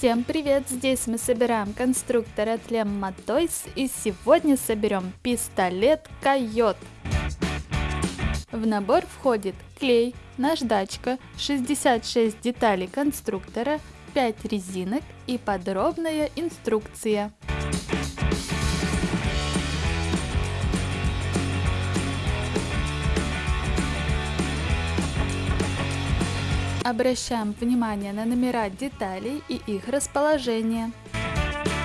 Всем привет! Здесь мы собираем конструктор от Lemma Toys и сегодня соберем пистолет Койот. В набор входит клей, наждачка, 66 деталей конструктора, 5 резинок и подробная инструкция. Обращаем внимание на номера деталей и их расположение.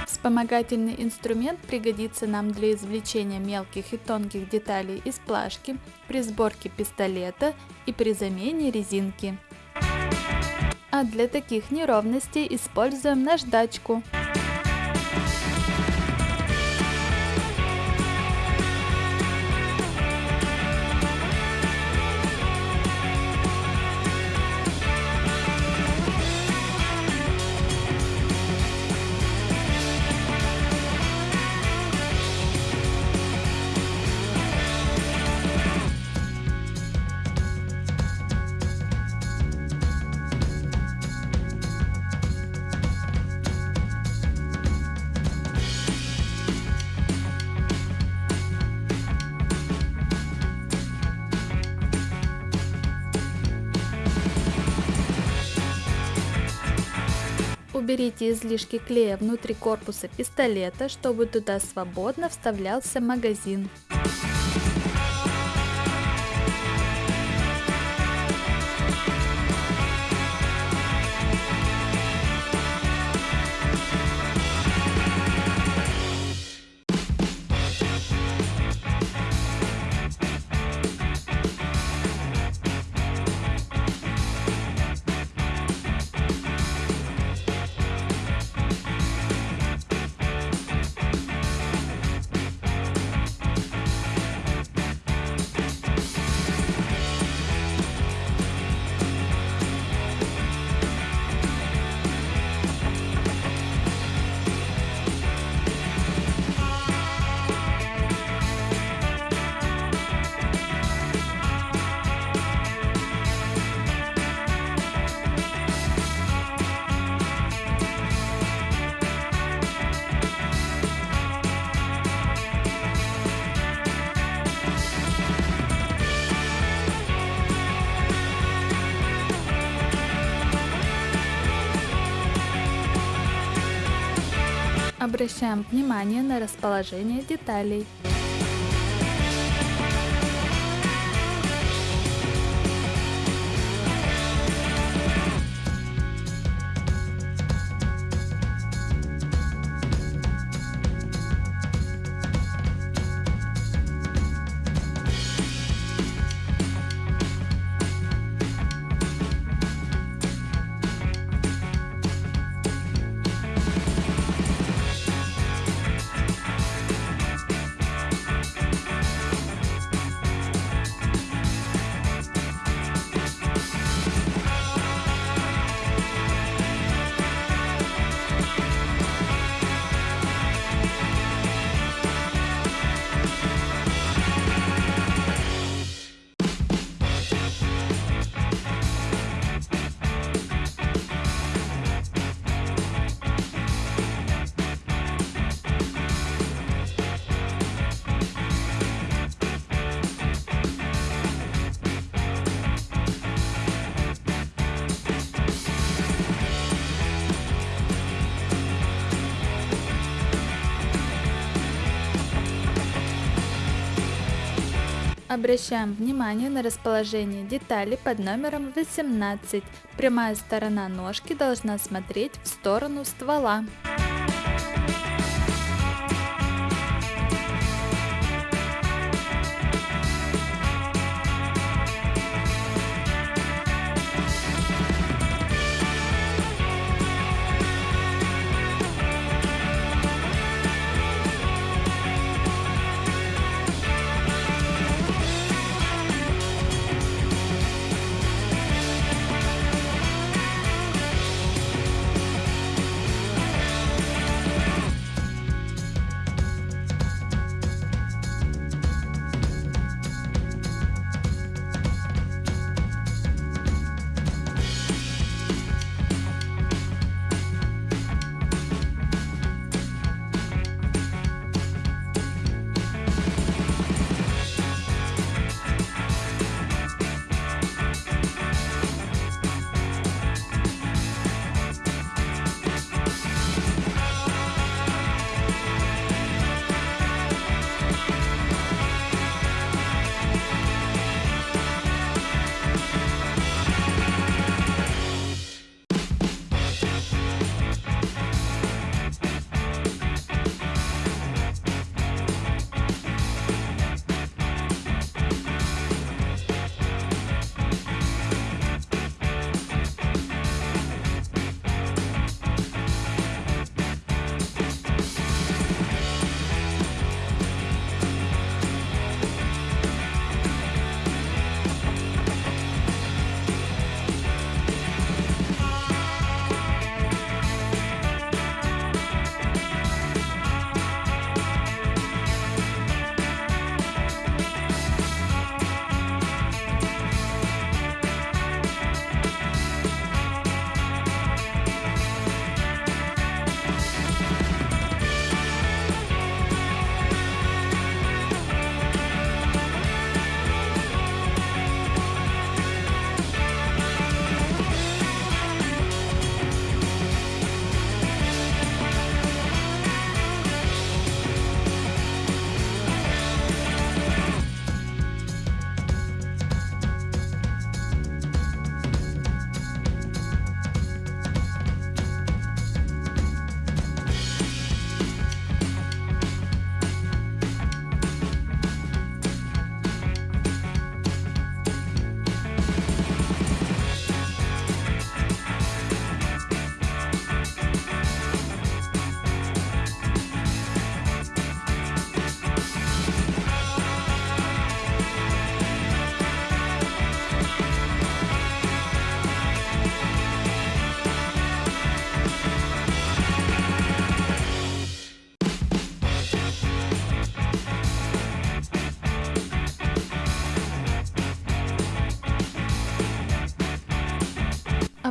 Вспомогательный инструмент пригодится нам для извлечения мелких и тонких деталей из плашки, при сборке пистолета и при замене резинки. А для таких неровностей используем наждачку. Уберите излишки клея внутри корпуса пистолета, чтобы туда свободно вставлялся магазин. Обращаем внимание на расположение деталей. Обращаем внимание на расположение детали под номером 18. Прямая сторона ножки должна смотреть в сторону ствола.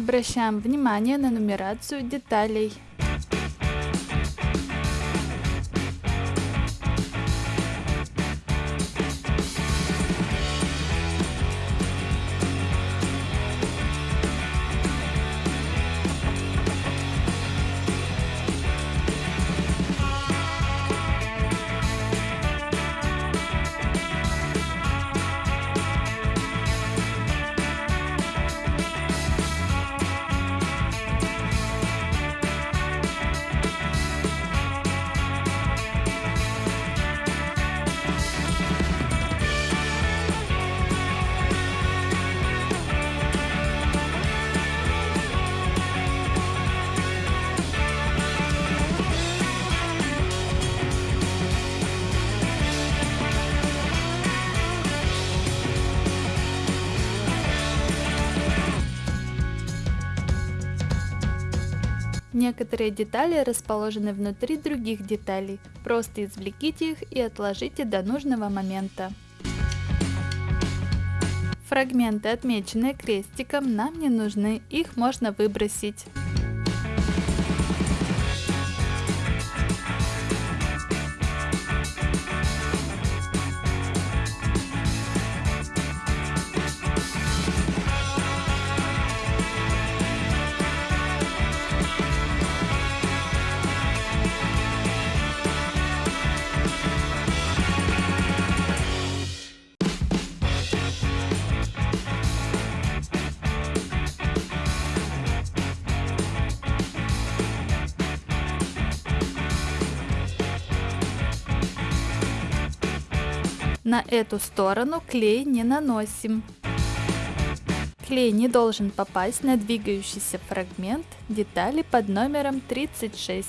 Обращаем внимание на нумерацию деталей. Некоторые детали расположены внутри других деталей. Просто извлеките их и отложите до нужного момента. Фрагменты, отмеченные крестиком, нам не нужны, их можно выбросить. На эту сторону клей не наносим. Клей не должен попасть на двигающийся фрагмент детали под номером 36.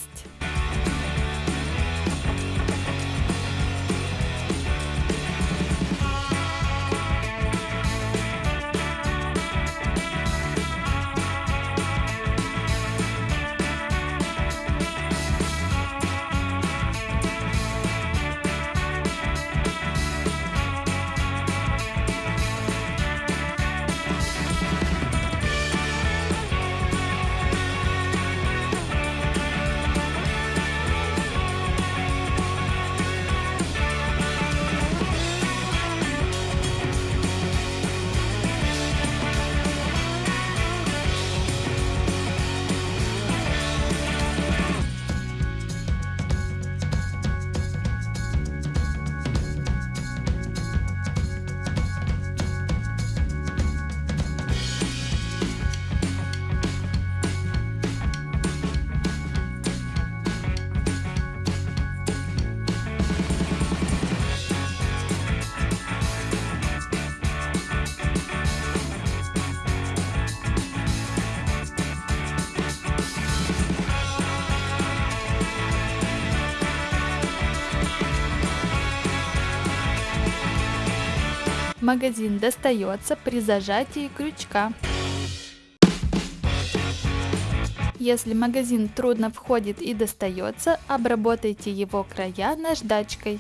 Магазин достается при зажатии крючка. Если магазин трудно входит и достается, обработайте его края наждачкой.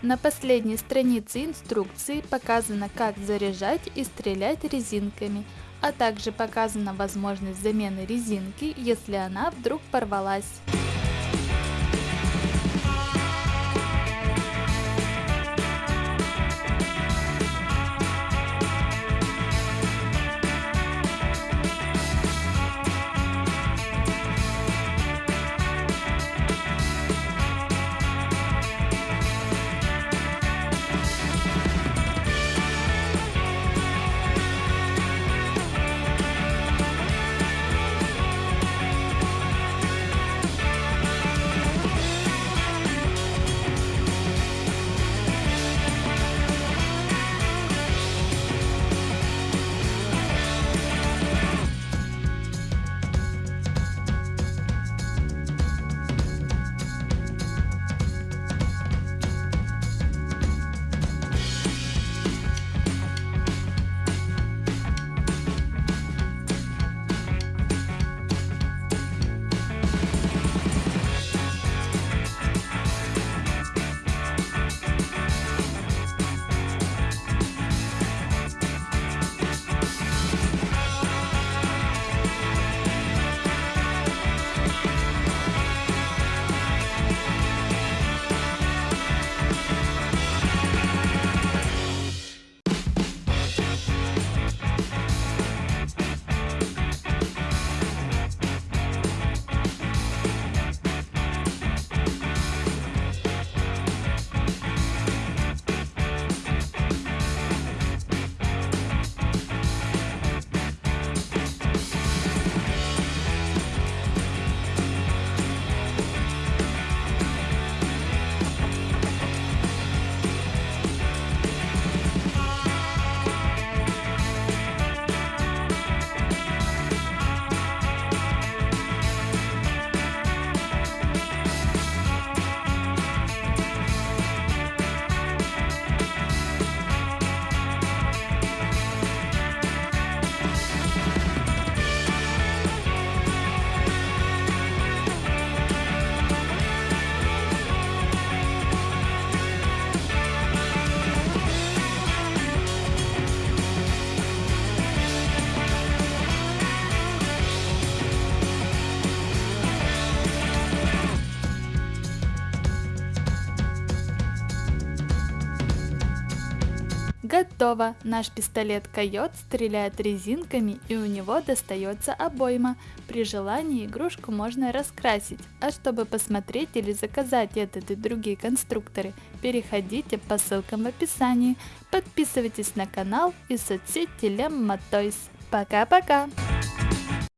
На последней странице инструкции показано, как заряжать и стрелять резинками а также показана возможность замены резинки, если она вдруг порвалась. Готово! Наш пистолет Койот стреляет резинками и у него достается обойма. При желании игрушку можно раскрасить. А чтобы посмотреть или заказать этот и другие конструкторы, переходите по ссылкам в описании. Подписывайтесь на канал и соцсети Lemma Toys. Пока-пока!